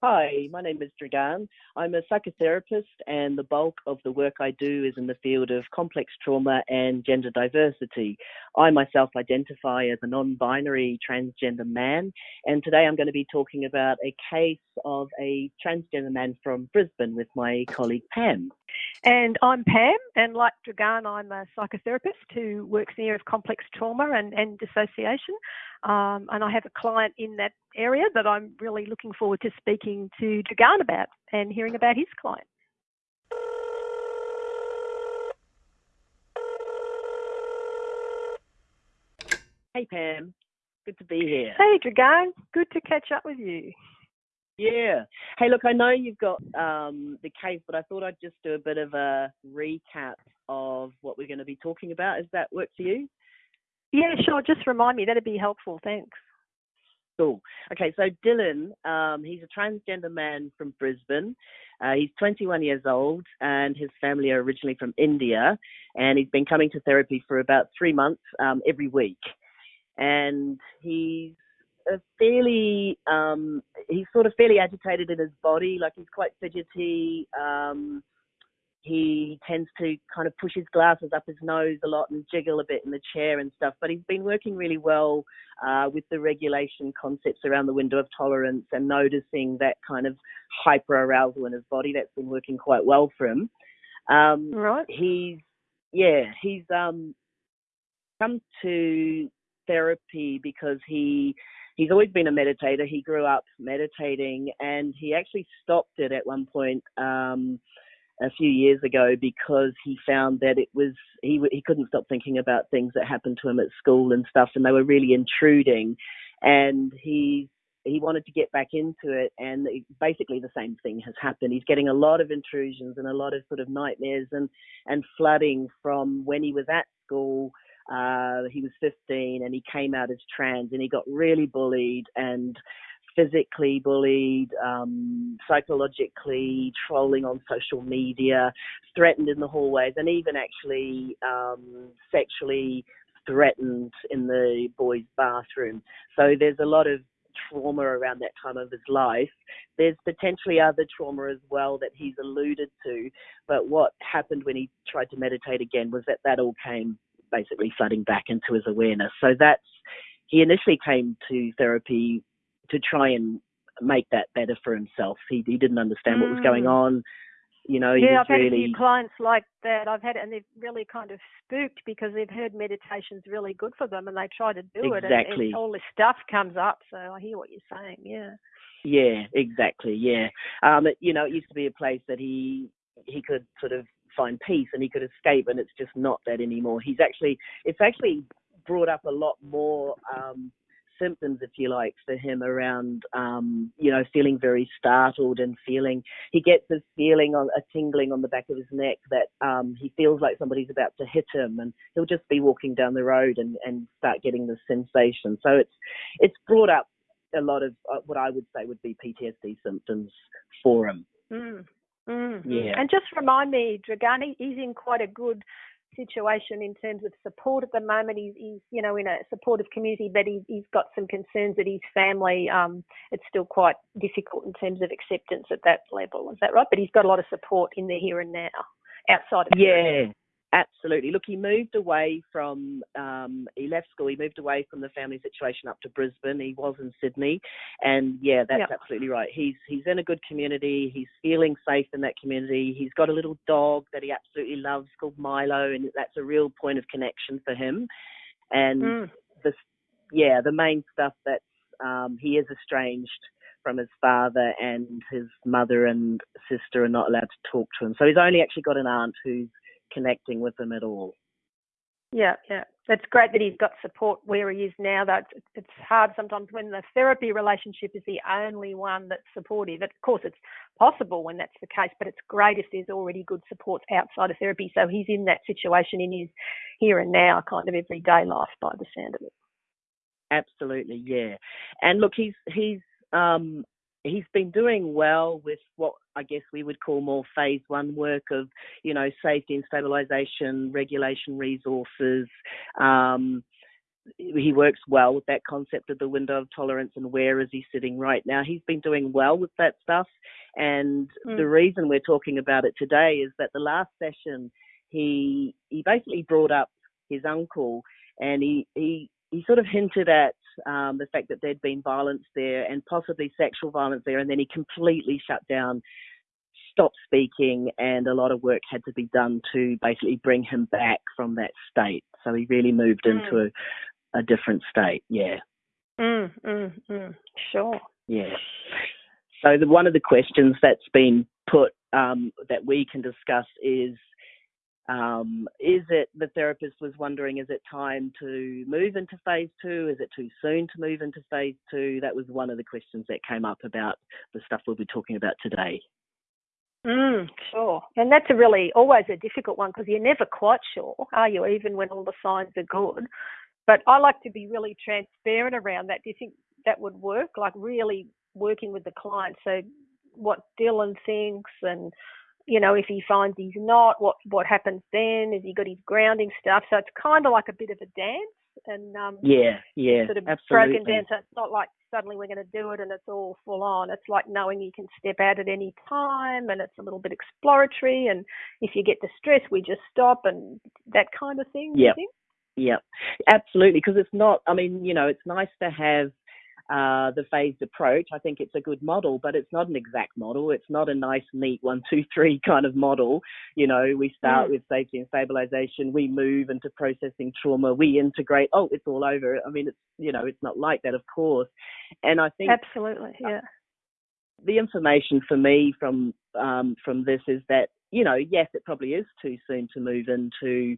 Hi, my name is Dragan. I'm a psychotherapist, and the bulk of the work I do is in the field of complex trauma and gender diversity. I myself identify as a non binary transgender man, and today I'm going to be talking about a case of a transgender man from Brisbane with my colleague Pam. And I'm Pam, and like Dragan, I'm a psychotherapist who works in the area of complex trauma and, and dissociation. Um, and I have a client in that area that I'm really looking forward to speaking to Dragan about and hearing about his client. Hey Pam, good to be here. Hey Dragan, good to catch up with you. Yeah. Hey, look, I know you've got um, the case, but I thought I'd just do a bit of a recap of what we're going to be talking about. Does that work for you? Yeah, sure. Just remind me. That'd be helpful. Thanks. Okay, so Dylan, um, he's a transgender man from Brisbane. Uh, he's 21 years old, and his family are originally from India. And he's been coming to therapy for about three months um, every week. And he's fairly um, he's sort of fairly agitated in his body, like he's quite fidgety. Um, he tends to kind of push his glasses up his nose a lot and jiggle a bit in the chair and stuff. But he's been working really well uh, with the regulation concepts around the window of tolerance and noticing that kind of hyper arousal in his body. That's been working quite well for him. Um, right. He's yeah, he's um, come to therapy because he he's always been a meditator. He grew up meditating, and he actually stopped it at one point um, a few years ago because he found that it was he he couldn't stop thinking about things that happened to him at school and stuff, and they were really intruding. And he he wanted to get back into it, and basically the same thing has happened. He's getting a lot of intrusions and a lot of sort of nightmares and and flooding from when he was at school uh, he was 15 and he came out as trans and he got really bullied and physically bullied, um, psychologically trolling on social media, threatened in the hallways, and even actually um, sexually threatened in the boys' bathroom. So there's a lot of trauma around that time of his life. There's potentially other trauma as well that he's alluded to, but what happened when he tried to meditate again was that that all came basically flooding back into his awareness. So that's he initially came to therapy to try and make that better for himself. He he didn't understand mm. what was going mm. on. You know, yeah, I've really... had a few clients like that. I've had it, and they've really kind of spooked because they've heard meditation's really good for them, and they try to do exactly. it, and, and all this stuff comes up. So I hear what you're saying. Yeah. Yeah, exactly. Yeah, um, it, you know, it used to be a place that he he could sort of find peace and he could escape, and it's just not that anymore. He's actually, it's actually brought up a lot more um, symptoms, if you like, for him around, um, you know, feeling very startled and feeling, he gets this feeling on a tingling on the back of his neck that um, he feels like somebody's about to hit him and he'll just be walking down the road and, and start getting this sensation. So it's, it's brought up a lot of uh, what I would say would be PTSD symptoms for him. Mm. Mm-hmm. Yeah. And just remind me, Dragani, he's in quite a good situation in terms of support at the moment. He's, he's you know, in a supportive community, but he, he's got some concerns that his family, um, it's still quite difficult in terms of acceptance at that level. Is that right? But he's got a lot of support in the here and now outside of yeah. Absolutely. Look, he moved away from, um, he left school, he moved away from the family situation up to Brisbane. He was in Sydney. And yeah, that's yep. absolutely right. He's, he's in a good community. He's feeling safe in that community. He's got a little dog that he absolutely loves called Milo. And that's a real point of connection for him. And mm. the, yeah, the main stuff that's, um, he is estranged from his father and his mother and sister are not allowed to talk to him. So he's only actually got an aunt who's connecting with them at all. Yeah, yeah. That's great that he's got support where he is now. That it's hard sometimes when the therapy relationship is the only one that's supportive. Of course, it's possible when that's the case, but it's great if there's already good support outside of therapy. So he's in that situation in his here and now kind of everyday life by the sound of it. Absolutely, yeah. And look, he's he's um, he's been doing well with what I guess we would call more phase one work of, you know, safety and stabilization, regulation resources, um, he works well with that concept of the window of tolerance and where is he sitting right now. He's been doing well with that stuff. And mm. the reason we're talking about it today is that the last session he he basically brought up his uncle and he he, he sort of hinted at um, the fact that there'd been violence there and possibly sexual violence there, and then he completely shut down stopped speaking, and a lot of work had to be done to basically bring him back from that state. So he really moved mm. into a, a, different state. Yeah. Mm, mm, mm. Sure. Yeah. So the, one of the questions that's been put um, that we can discuss is. Um, is it the therapist was wondering is it time to move into phase two is it too soon to move into phase two that was one of the questions that came up about the stuff we'll be talking about today Mm, sure. And that's a really always a difficult one because you're never quite sure, are you, even when all the signs are good? But I like to be really transparent around that. Do you think that would work? Like really working with the client. So what Dylan thinks and you know, if he finds he's not, what what happens then? Has he got his grounding stuff? So it's kind of like a bit of a dance and um, yeah, yeah, sort of absolutely. broken down. So it's not like suddenly we're going to do it and it's all full on. It's like knowing you can step out at any time and it's a little bit exploratory. And if you get distressed, we just stop and that kind of thing. Yeah, yeah, absolutely. Because it's not. I mean, you know, it's nice to have uh, the phased approach. I think it's a good model, but it's not an exact model. It's not a nice, neat one, two, three kind of model. You know, we start mm. with safety and stabilization, we move into processing trauma, we integrate. Oh, it's all over. I mean, it's you know, it's not like that, of course. And I think absolutely, yeah. The information for me from um, from this is that you know, yes, it probably is too soon to move into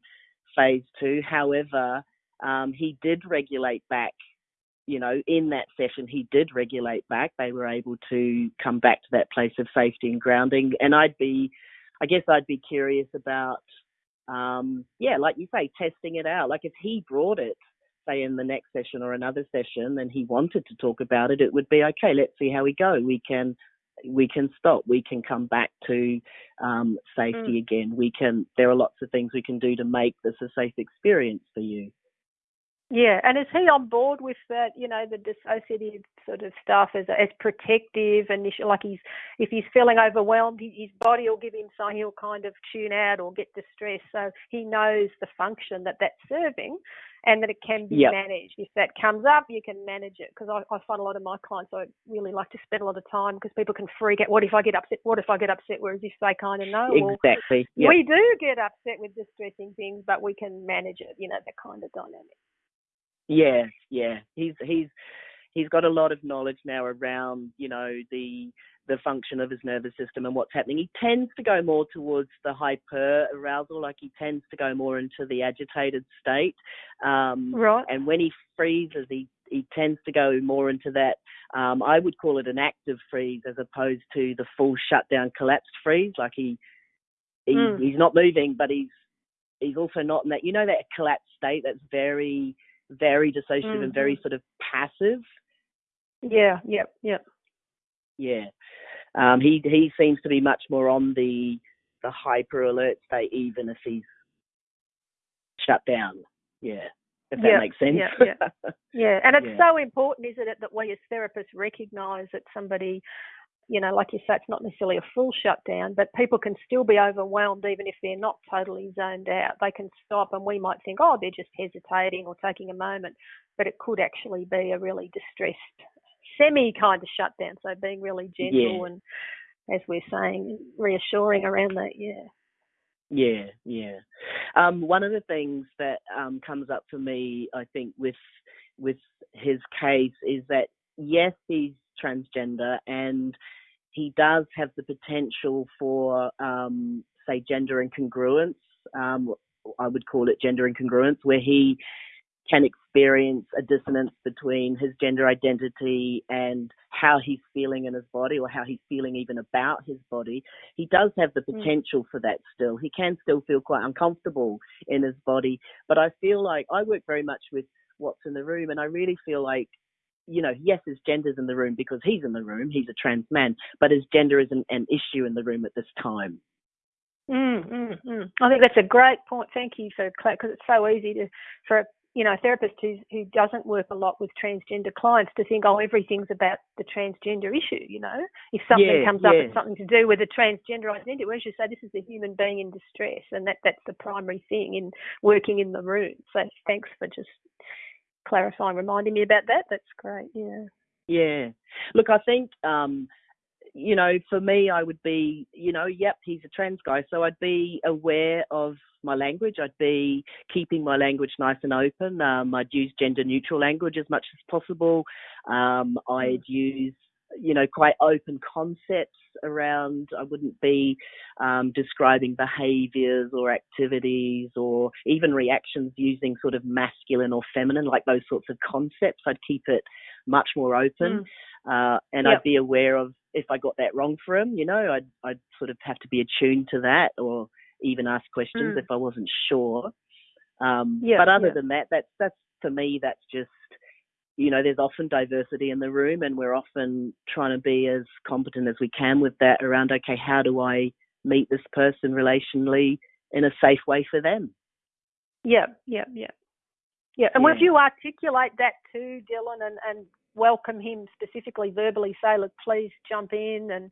phase two. However, um, he did regulate back you know, in that session, he did regulate back. They were able to come back to that place of safety and grounding. And I'd be, I guess, I'd be curious about, um, yeah, like you say, testing it out. Like if he brought it, say, in the next session or another session, and he wanted to talk about it, it would be okay. Let's see how we go. We can we can stop. We can come back to um, safety mm. again. We can. There are lots of things we can do to make this a safe experience for you. Yeah, and is he on board with that? You know, the dissociative sort of stuff as as protective and like he's if he's feeling overwhelmed, his body will give him sign. He'll kind of tune out or get distressed. So he knows the function that that's serving, and that it can be yep. managed. If that comes up, you can manage it. Because I, I find a lot of my clients, I really like to spend a lot of time because people can freak out. What if I get upset? What if I get upset? Whereas if they kind of know, exactly, well, yep. we do get upset with distressing things, but we can manage it. You know, that kind of dynamic. Yeah, yeah. He's he's he's got a lot of knowledge now around you know the the function of his nervous system and what's happening. He tends to go more towards the hyper arousal, like he tends to go more into the agitated state. Um, right. And when he freezes, he he tends to go more into that. Um, I would call it an active freeze as opposed to the full shutdown collapsed freeze. Like he, he mm. he's not moving, but he's he's also not in that. You know that collapsed state that's very very dissociative mm-hmm. and very mm-hmm. sort of passive. Yeah, yep, yep. Yeah. Um, he he seems to be much more on the the hyper alert state, even if he's shut down. Yeah, if that yep, makes sense. Yeah, yeah. yeah. and it's yeah. so important, isn't it, that we as therapists recognise that somebody you know, like you say, it's not necessarily a full shutdown, but people can still be overwhelmed even if they're not totally zoned out. They can stop, and we might think, oh, they're just hesitating or taking a moment, but it could actually be a really distressed, semi kind of shutdown. So being really gentle yeah. and, as we're saying, reassuring around that, yeah. Yeah, yeah. Um, one of the things that um, comes up for me, I think, with with his case is that yes, he's transgender and he does have the potential for, um, say, gender incongruence. Um, I would call it gender incongruence, where he can experience a dissonance between his gender identity and how he's feeling in his body or how he's feeling even about his body. He does have the hmm. potential for that still. He can still feel quite uncomfortable in his body. But I feel like I work very much with what's in the room and I really feel like you know, yes, his gender's in the room because he's in the room, he's a trans man, but his gender isn't an issue in the room at this time. Mm, mm, mm. I think that's a great point. Thank you for because it's so easy to for you know, a therapist who who doesn't work a lot with transgender clients to think, oh, everything's about the transgender issue. You know, if something Yeah, comes up, yeah. it's something to do with a transgender identity. Whereas you say this is a human being in distress, and that that's the primary thing in working in the room. So thanks for just clarifying, reminding me about that. That's great. Yeah. Yeah. Look, I think, um, you know, for me, I would be, you know, yep, he's a trans guy. So I'd be aware of my language. I'd be keeping my language nice and open. Um, I'd use gender neutral language as much as possible. Um, I'd use, you know, quite open concepts around, I wouldn't be um, describing behaviors or activities or even reactions using sort of masculine or feminine, like those sorts of concepts. I'd keep it much more open. Uh, and Yep. I'd be aware of if I got that wrong for him, you know, I'd, I'd sort of have to be attuned to that or even ask questions Mm. if I wasn't sure. Um, Yeah, but other yeah. than that, that's, that's for me, that's just, you know, there's often diversity in the room and we're often trying to be as competent as we can with that around, okay, how do I meet this person relationally in a safe way for them? Yeah, yeah, yeah. Yeah, and Yeah. would you articulate that to Dylan and, and welcome him specifically verbally, say, look, please jump in and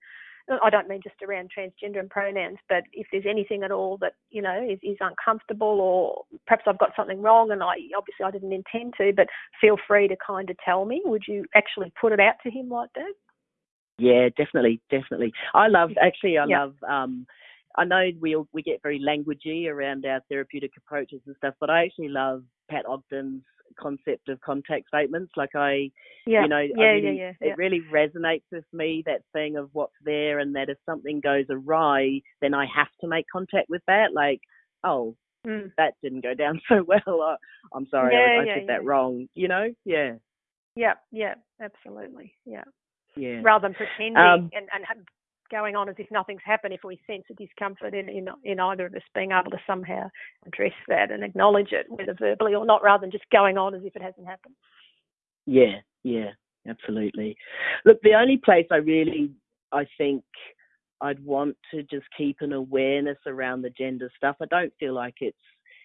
I don't mean just around transgender and pronouns, but if there's anything at all that, you know, is, is uncomfortable or perhaps I've got something wrong and I obviously I didn't intend to, but feel free to kind of tell me. Would you actually put it out to him like that? Yeah, definitely, definitely. I love actually. I Yeah. love. Um, I know we all- we get very languagey around our therapeutic approaches and stuff, but I actually love Pat Ogden's concept of contact statements. Like I, Yeah, you know, yeah, I really, yeah, yeah, it really resonates with me that thing of what's there, and that if something goes awry, then I have to make contact with that. Like, oh, Mm. that didn't go down so well. I'm sorry, I, Yeah, I yeah, did that wrong. You know? Yeah, Yeah, yeah, absolutely. Yeah. yeah. rather than pretending Um, and, and going on as if nothing's happened if we sense a discomfort in, in in either of us being able to somehow address that and acknowledge it whether verbally or not rather than just going on as if it hasn't happened Yeah, yeah, absolutely. Look, the only place I really, I think I'd want to just keep an awareness around the gender stuff. I don't feel like it's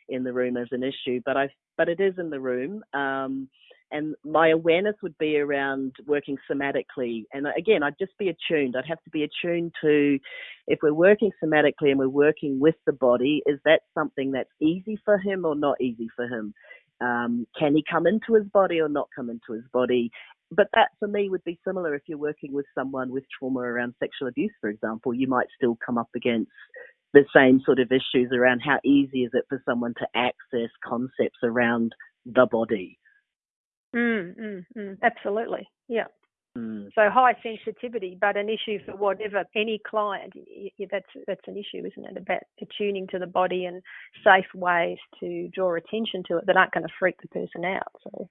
in the room as an issue, but I, but it is in the room. Um, and my awareness would be around working somatically. And again, I'd just be attuned. I'd have to be attuned to if we're working somatically and we're working with the body, is that something that's easy for him or not easy for him? Um, can he come into his body or not come into his body? But that for me would be similar if you're working with someone with trauma around sexual abuse, for example. You might still come up against the same sort of issues around how easy is it for someone to access concepts around the body. Mm, mm, mm, absolutely yeah Mm. so high sensitivity but an issue for whatever any client that's that's an issue isn't it about attuning to the body and safe ways to draw attention to it that aren't going to freak the person out so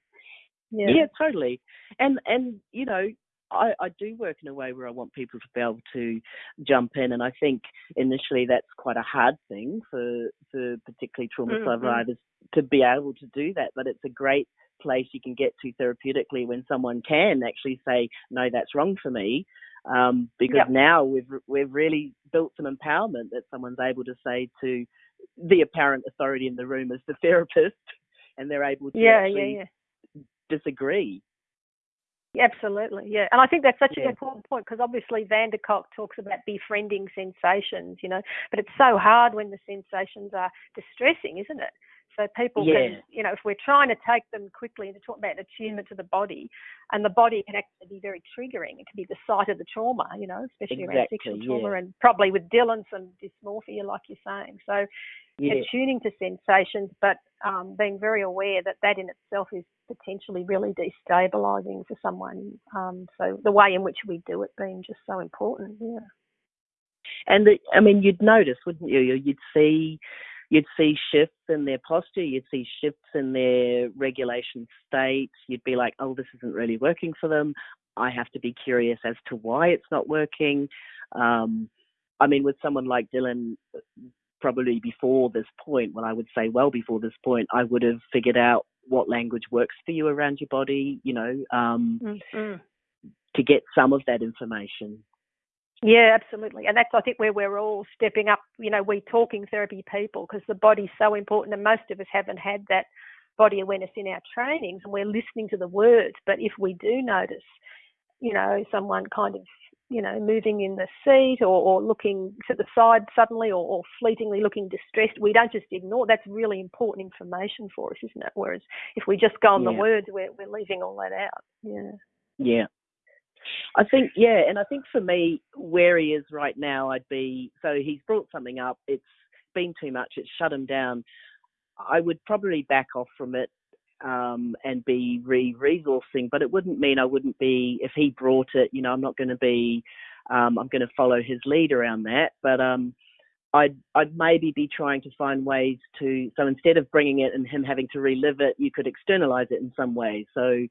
yeah Yeah, totally. And and you know, I, I do work in a way where I want people to be able to jump in, and I think initially that's quite a hard thing for for particularly trauma Mm, mm. survivors to be able to do that. But it's a great place you can get to therapeutically when someone can actually say, "No, that's wrong for me," um, because Yep. now we've we've really built some empowerment that someone's able to say to the apparent authority in the room as the therapist, and they're able to yeah yeah actually yeah disagree. Absolutely, yeah. And I think that's such Yeah. an important point because obviously van der Kolk talks about befriending sensations, you know, but it's so hard when the sensations are distressing, isn't it? So people Yeah. can, you know, if we're trying to take them quickly and to talk about attunement to the body, and the body can actually be very triggering. It can be the site of the trauma, you know, especially around Exactly, sexual trauma yeah. and probably with Dylan some dysmorphia, like you're saying. So Yeah, attuning to sensations, but um, being very aware that that in itself is potentially really destabilising for someone. Um, so the way in which we do it being just so important. Yeah. and the, I mean, you'd notice, wouldn't you? You'd see, you'd see shifts in their posture. You'd see shifts in their regulation state. You'd be like, oh, this isn't really working for them. I have to be curious as to why it's not working. Um, I mean, with someone like Dylan, probably before this point, well, I would say well before this point, I would have figured out what language works for you around your body, you know, um, Mm-hmm. to get some of that information. Yeah, absolutely. And that's, I think, where we're all stepping up, you know, we talking therapy people because the body's so important and most of us haven't had that body awareness in our trainings and we're listening to the words. But if we do notice, you know, someone kind of, you know, moving in the seat or, or looking to the side suddenly or, or fleetingly looking distressed, we don't just ignore. That's really important information for us, isn't it? Whereas if we just go on yeah. the words, we're, we're leaving all that out. Yeah. Yeah. I think, yeah, and I think for me, where he is right now, I'd be so he's brought something up. It's been too much. It's shut him down. I would probably back off from it um, and be re-resourcing, but it wouldn't mean I wouldn't be if he brought it. You know, I'm not going to be. Um, I'm going to follow his lead around that, but um, I'd I'd maybe be trying to find ways to. So instead of bringing it and him having to relive it, you could externalize it in some way. So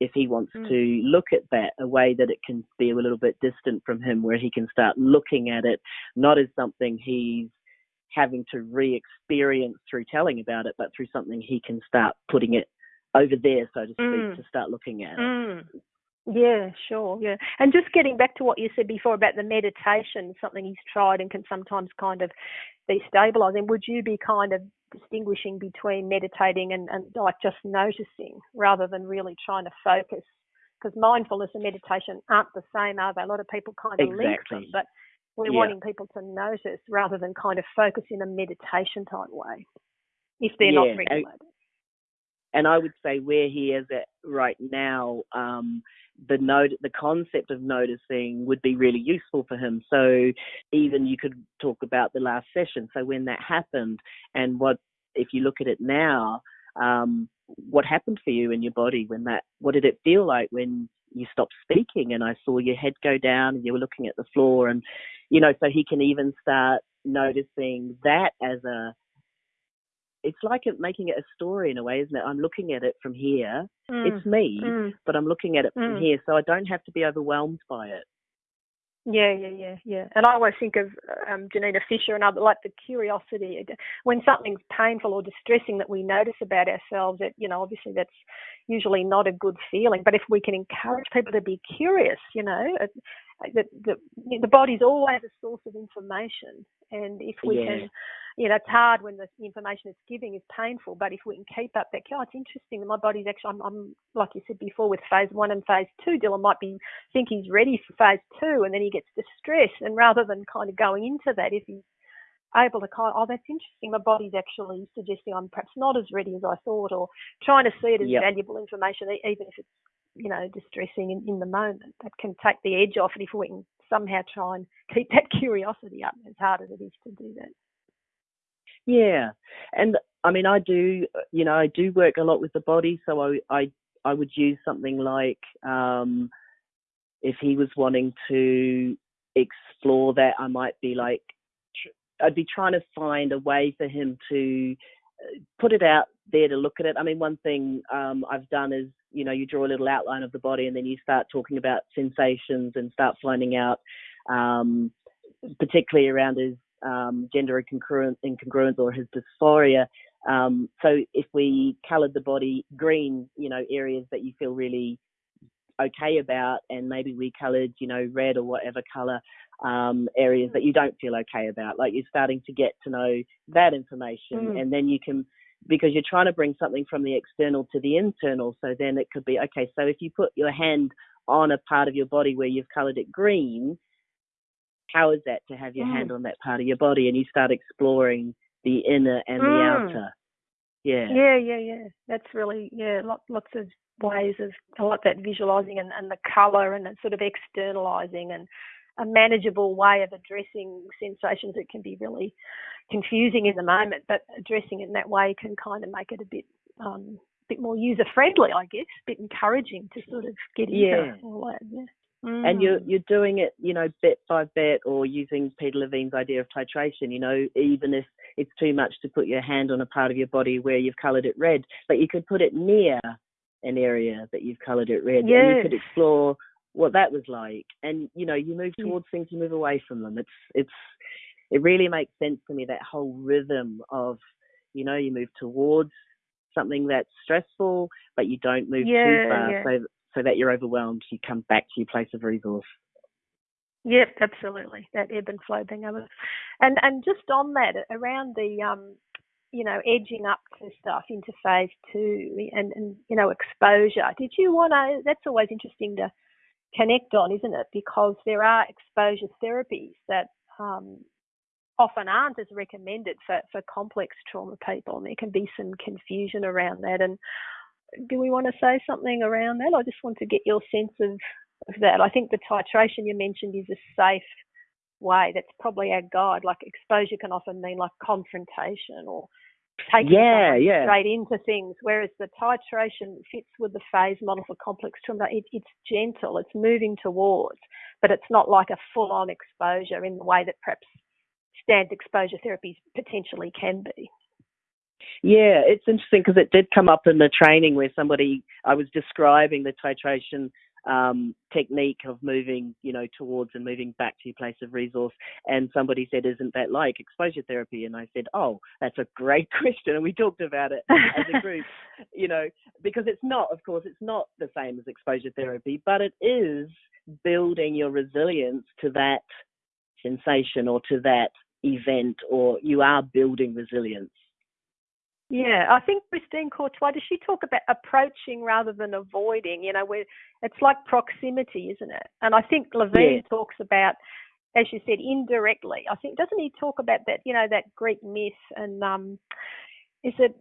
if he wants mm. to look at that, a way that it can be a little bit distant from him, where he can start looking at it not as something he's having to re-experience through telling about it, but through something he can start putting it over there, so to speak, mm. to start looking at mm. Yeah, sure. Yeah. And just getting back to what you said before about the meditation, something he's tried and can sometimes kind of be stabilizing, would you be kind of distinguishing between meditating and, and like just noticing rather than really trying to focus? Because mindfulness and meditation aren't the same, are they? A lot of people kind of exactly. link them, but we're yeah. wanting people to notice rather than kind of focus in a meditation type way if they're yeah. not regulated. And I would say where he is at right now, um, the note, the concept of noticing would be really useful for him. So even you could talk about the last session. So when that happened, and what if you look at it now, um, what happened for you in your body when that? What did it feel like when you stopped speaking and I saw your head go down and you were looking at the floor and you know so he can even start noticing that as a it's like it, making it a story in a way isn't it I'm looking at it from here mm. it's me mm. but I'm looking at it from mm. here so I don't have to be overwhelmed by it yeah, yeah, yeah, yeah. And I always think of um, Janina Fisher and other like the curiosity when something's painful or distressing that we notice about ourselves. That you know, obviously that's usually not a good feeling. But if we can encourage people to be curious, you know, that the, the body's always a source of information, and if we yeah. can you know, it's hard when the information it's giving is painful, but if we can keep up that, oh, it's interesting. That my body's actually, I'm, I'm, like you said before, with phase one and phase two, Dylan might be think he's ready for phase two, and then he gets distressed. And rather than kind of going into that, if he's able to kind of, oh, that's interesting, my body's actually suggesting I'm perhaps not as ready as I thought, or trying to see it as yep. valuable information, even if it's, you know, distressing in, in the moment. That can take the edge off it if we can somehow try and keep that curiosity up, as hard as it is to do that. Yeah, and I mean, I do, you know, I do work a lot with the body, so I, I, I would use something like, um, if he was wanting to explore that, I might be like, I'd be trying to find a way for him to uh, put it out there to look at it. I mean, one thing um, I've done is, you know, you draw a little outline of the body and then you start talking about sensations and start finding out, um, particularly around his um, gender incongruence, incongruence or his dysphoria. Um, so if we coloured the body green, you know, areas that you feel really okay about, and maybe we coloured, you know, red or whatever colour um, areas that you don't feel okay about. Like you're starting to get to know that information, mm. and then you can because you're trying to bring something from the external to the internal. So then it could be okay. So if you put your hand on a part of your body where you've coloured it green, how is that to have your mm. hand on that part of your body and you start exploring the inner and mm. the outer yeah yeah yeah yeah that's really yeah lots lots of ways of I like that visualizing and, and the color and that sort of externalizing and a manageable way of addressing sensations that can be really confusing in the moment, but addressing it in that way can kind of make it a bit um, bit more user friendly, I guess, a bit encouraging to sort of get into yeah. all that. Yeah. Mm. And you're mm. you're doing it, you know, bit by bit, or using Peter Levine's idea of titration. You know, even if it's too much to put your hand on a part of your body where you've coloured it red, but you could put it near an area that you've coloured it red, yes. and you could explore what that was like. And you know, you move towards yes. things, you move away from them. It's it's it really makes sense to me that whole rhythm of, you know, you move towards something that's stressful, but you don't move yeah, too far. Yeah. So so that you're overwhelmed, you come back to your place of resource. Yep, absolutely. That ebb and flow thing of it. And and just on that, around the um you know, edging up to stuff into phase two and, and you know, exposure. Did you want to? That's always interesting to connect on, isn't it? Because there are exposure therapies that um, often aren't as recommended for, for complex trauma people, and there can be some confusion around that. And do we want to say something around that? I just want to get your sense of, of that. I think the titration you mentioned is a safe way. That's probably our guide. Like exposure can often mean like confrontation or taking yeah, yeah. straight into things, whereas the titration fits with the phase model for complex trauma. It, it's gentle, it's moving towards, but it's not like a full-on exposure in the way that perhaps standard exposure therapies potentially can be. Yeah, it's interesting because it did come up in the training where somebody I was describing the titration um, technique of moving, you know, towards and moving back to your place of resource. And somebody said, "Isn't that like exposure therapy?" And I said, "Oh, that's a great question." And we talked about it as a group, you know, because it's not, of course, it's not the same as exposure therapy, but it is building your resilience to that sensation or to that event, or you are building resilience. Yeah, I think Christine Courtois, does she talk about approaching rather than avoiding? You know, where it's like proximity, isn't it? And I think Levine yeah. talks about, as you said, indirectly. I think doesn't he talk about that? You know, that Greek myth and um, is it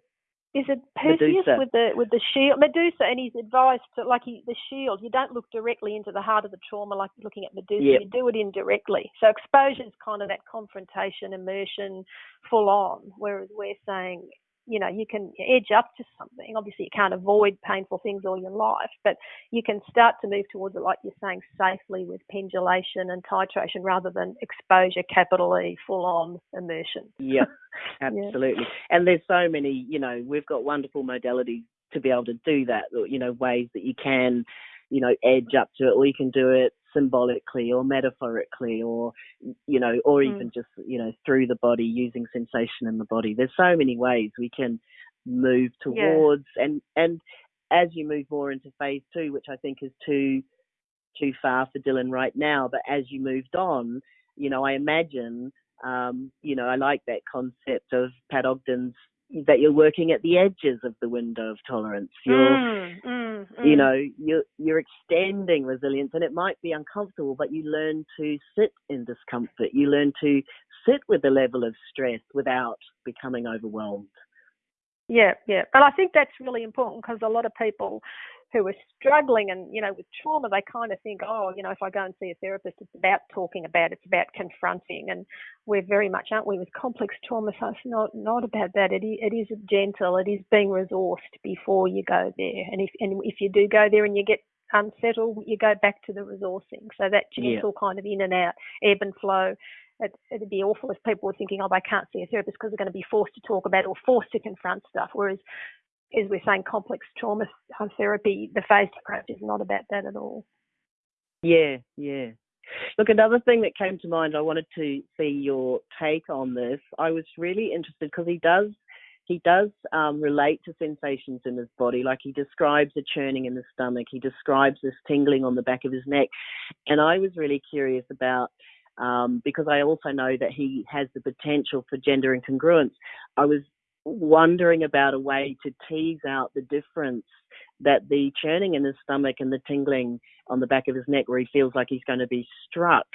is it Perseus Medusa. with the with the shield Medusa and he's advised to like he, the shield you don't look directly into the heart of the trauma like looking at Medusa yep. you do it indirectly so exposure is kind of that confrontation immersion full on whereas we're saying you know, you can edge up to something. Obviously, you can't avoid painful things all your life, but you can start to move towards it, like you're saying, safely with pendulation and titration rather than exposure, capital E, full on immersion. Yeah, absolutely. yeah. And there's so many, you know, we've got wonderful modalities to be able to do that, you know, ways that you can, you know, edge up to it, or you can do it symbolically or metaphorically or you know or mm. even just you know through the body using sensation in the body there's so many ways we can move towards yeah. and and as you move more into phase two which i think is too too far for dylan right now but as you moved on you know i imagine um, you know i like that concept of pat ogden's that you're working at the edges of the window of tolerance. You're, mm, mm, mm. you know, you're you're extending resilience, and it might be uncomfortable, but you learn to sit in discomfort. You learn to sit with the level of stress without becoming overwhelmed. Yeah, yeah, but I think that's really important because a lot of people who are struggling and you know with trauma they kind of think oh you know if i go and see a therapist it's about talking about it's about confronting. And we're very much aren't we with complex trauma so it's not not about that. It is, it is gentle. It is being resourced before you go there. And if and if you do go there and you get unsettled you go back to the resourcing. So that gentle yeah. kind of in and out ebb and flow it, would be awful if people were thinking, oh, I can't see a therapist because they're going to be forced to talk about or forced to confront stuff. Whereas as we're saying, complex trauma therapy, the phased approach is not about that at all. Yeah, yeah. Look, another thing that came to mind, I wanted to see your take on this. I was really interested because he does he does um, relate to sensations in his body. Like he describes a churning in the stomach, he describes this tingling on the back of his neck, and I was really curious about. Um, because I also know that he has the potential for gender incongruence. I was wondering about a way to tease out the difference that the churning in his stomach and the tingling on the back of his neck where he feels like he's going to be struck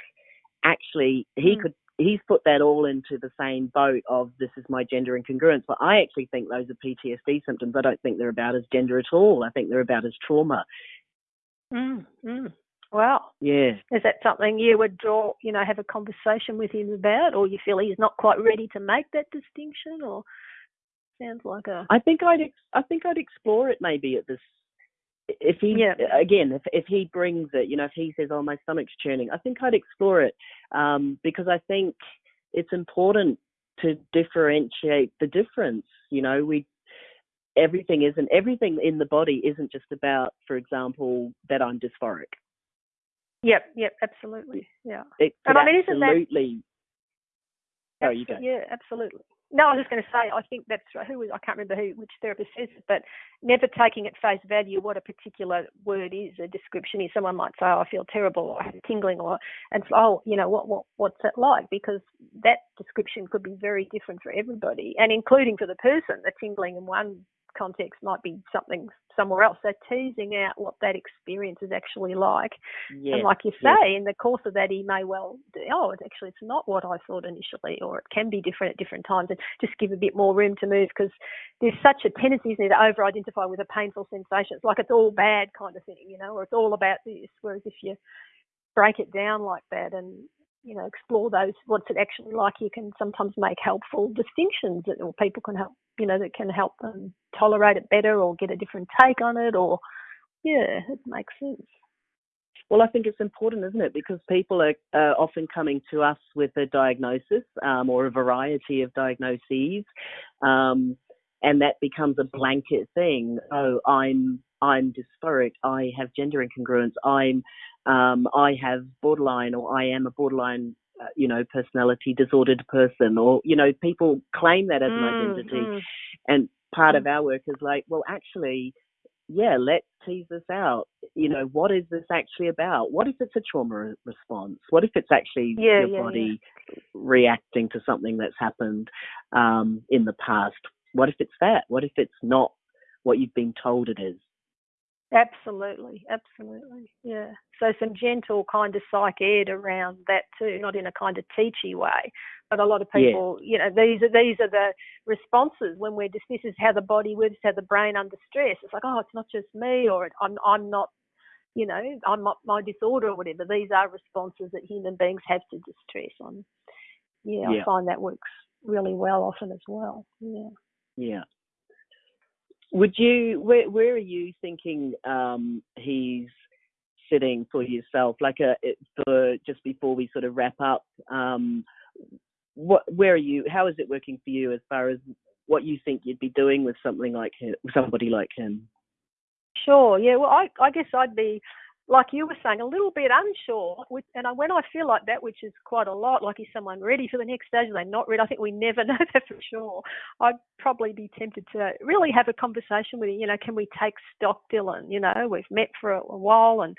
actually he mm. could he's put that all into the same boat of this is my gender incongruence but i actually think those are ptsd symptoms i don't think they're about his gender at all i think they're about his trauma mm, mm. Wow. Yeah. Is that something you would draw, you know, have a conversation with him about, or you feel he's not quite ready to make that distinction, or sounds like a. I think I'd ex- I think I'd explore it maybe at this. If he yeah. again, if if he brings it, you know, if he says, "Oh, my stomach's churning," I think I'd explore it um, because I think it's important to differentiate the difference. You know, we everything isn't everything in the body isn't just about, for example, that I'm dysphoric. Yep, yep, absolutely, yeah. It and I mean, isn't absolutely. That, oh, you go. Yeah, absolutely no, I was just going to say, I think that's who I can't remember who, which therapist says it, but never taking at face value what a particular word is, a description is. Someone might say, oh, I feel terrible, or I have tingling, or, and oh, you know, what, what, what's that like? Because that description could be very different for everybody, and including for the person. The tingling in one context might be something somewhere else. So teasing out what that experience is actually like. Yeah. And like you say, yeah. in the course of that, he may well, do, oh, it's actually, it's not what I thought initially, or it can be different at different times, and just give a bit more room to move because there's such a tendency isn't there, to over identify with a painful sensation. It's like it's all bad kind of thing, you know, or it's all about this. Whereas if you break it down like that and you know explore those what's it actually like you can sometimes make helpful distinctions that or people can help you know that can help them tolerate it better or get a different take on it or yeah it makes sense well, I think it's important, isn't it? Because people are uh, often coming to us with a diagnosis um, or a variety of diagnoses, um, and that becomes a blanket thing. Oh, I'm I'm dysphoric. I have gender incongruence. I'm um, I have borderline, or I am a borderline uh, you know, personality disordered person, or you know, people claim that as mm, an identity, mm. and part mm. of our work is like, well, actually, yeah, let's tease this out. You know, what is this actually about? What if it's a trauma response? What if it's actually yeah, your yeah, body yeah. reacting to something that's happened um, in the past? What if it's that? What if it's not what you've been told it is? Absolutely, absolutely, yeah. So some gentle kind of psych ed around that too, not in a kind of teachy way, but a lot of people, yeah. you know, these are these are the responses when we're just this is how the body works, how the brain under stress. It's like, oh, it's not just me, or I'm I'm not, you know, I'm not my disorder or whatever. These are responses that human beings have to distress. On, yeah, yeah. I find that works really well often as well. Yeah. Yeah. Would you? Where Where are you thinking um, he's sitting for yourself? Like a uh, for just before we sort of wrap up. Um, what? Where are you? How is it working for you as far as what you think you'd be doing with something like him, somebody like him? Sure. Yeah. Well, I I guess I'd be like you were saying, a little bit unsure. With, and when I feel like that, which is quite a lot, like is someone ready for the next stage? Are they not ready? I think we never know that for sure. I'd probably be tempted to really have a conversation with you. You know, can we take stock, Dylan? You know, we've met for a, a while, and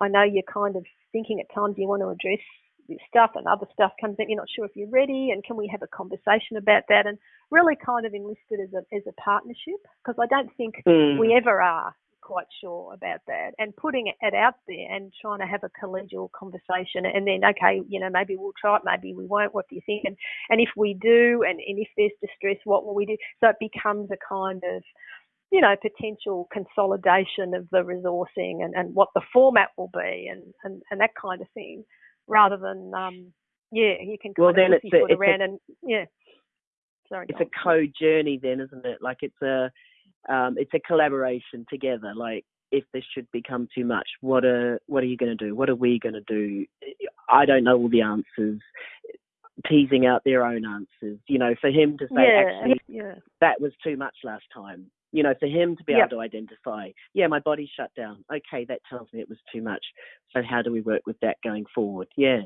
I know you're kind of thinking at times you want to address this stuff, and other stuff comes in. You're not sure if you're ready, and can we have a conversation about that? And really, kind of enlisted as a as a partnership because I don't think mm. we ever are quite sure about that and putting it out there and trying to have a collegial conversation and then okay you know maybe we'll try it maybe we won't what do you think? And and if we do and, and if there's distress what will we do? So it becomes a kind of you know potential consolidation of the resourcing and, and what the format will be and, and and that kind of thing rather than um yeah you can kind well of then it's, a, it's around a, and yeah. Sorry it's a co journey then isn't it? Like it's a um, it's a collaboration together. Like if this should become too much, what are what are you going to do? What are we going to do? I don't know all the answers. Teasing out their own answers, you know, for him to say yeah, actually yeah. that was too much last time. You know, for him to be yep. able to identify, yeah, my body shut down. Okay, that tells me it was too much. So how do we work with that going forward? Yeah.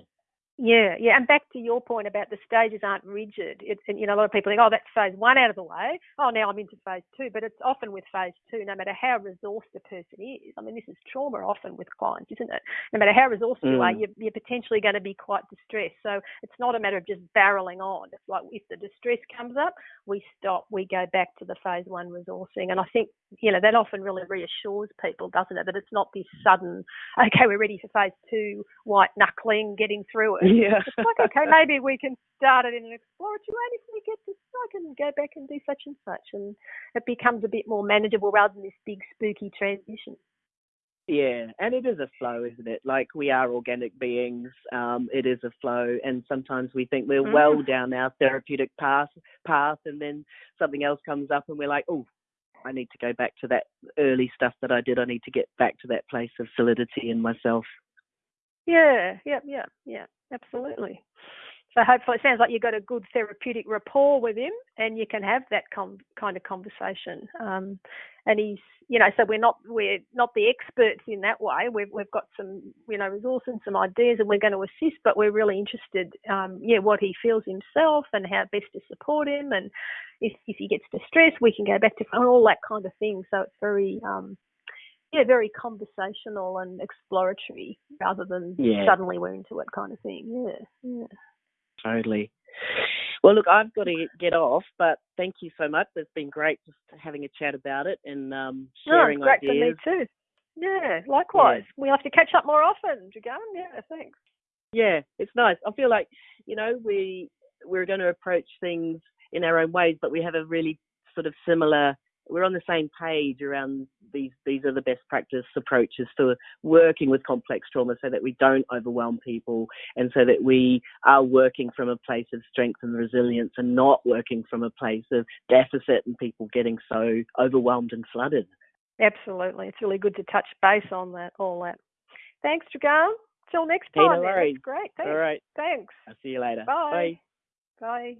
Yeah, yeah, and back to your point about the stages aren't rigid. It's, and, you know, a lot of people think, oh, that's phase one out of the way. Oh, now I'm into phase two. But it's often with phase two, no matter how resourced the person is. I mean, this is trauma often with clients, isn't it? No matter how resourced mm. you are, mm. you're, you're potentially going to be quite distressed. So it's not a matter of just barreling on. It's like if the distress comes up, we stop, we go back to the phase one resourcing. And I think, you know, that often really reassures people, doesn't it? That it's not this sudden, okay, we're ready for phase two, white knuckling, getting through it Yeah. It's like, okay, maybe we can start it in an exploratory way. If we get this, I can go back and do such and such. And it becomes a bit more manageable rather than this big spooky transition. Yeah, and it is a flow, isn't it? Like we are organic beings. Um, it is a flow, and sometimes we think we're mm. well down our therapeutic path, path, and then something else comes up, and we're like, oh, I need to go back to that early stuff that I did. I need to get back to that place of solidity in myself. Yeah, yeah, yeah, yeah absolutely. So hopefully, it sounds like you've got a good therapeutic rapport with him, and you can have that com- kind of conversation. Um, and he's, you know, so we're not we're not the experts in that way. We've we've got some, you know, resources and some ideas, and we're going to assist. But we're really interested, um, yeah, what he feels himself and how best to support him, and if if he gets distressed, we can go back to all that kind of thing. So it's very um, yeah, very conversational and exploratory rather than Yeah. suddenly we're into it kind of thing. Yeah, yeah. Totally. Well, look, I've got to get off, but thank you so much. It's been great just having a chat about it and um, sharing it's great ideas. for me too. Yeah, likewise. We have to catch up more often, Dragan. Yeah, thanks. Yeah, it's nice. I feel like you know we we're going to approach things in our own ways, but we have a really sort of similar. We're on the same page around these. These are the best practice approaches for working with complex trauma, so that we don't overwhelm people, and so that we are working from a place of strength and resilience, and not working from a place of deficit and people getting so overwhelmed and flooded. Absolutely. It's really good to touch base on that, all that. Thanks, Dragan. Till next Hey, time. no then. worries. Great. Thanks. All right, Thanks. I'll see you later. Bye. Bye.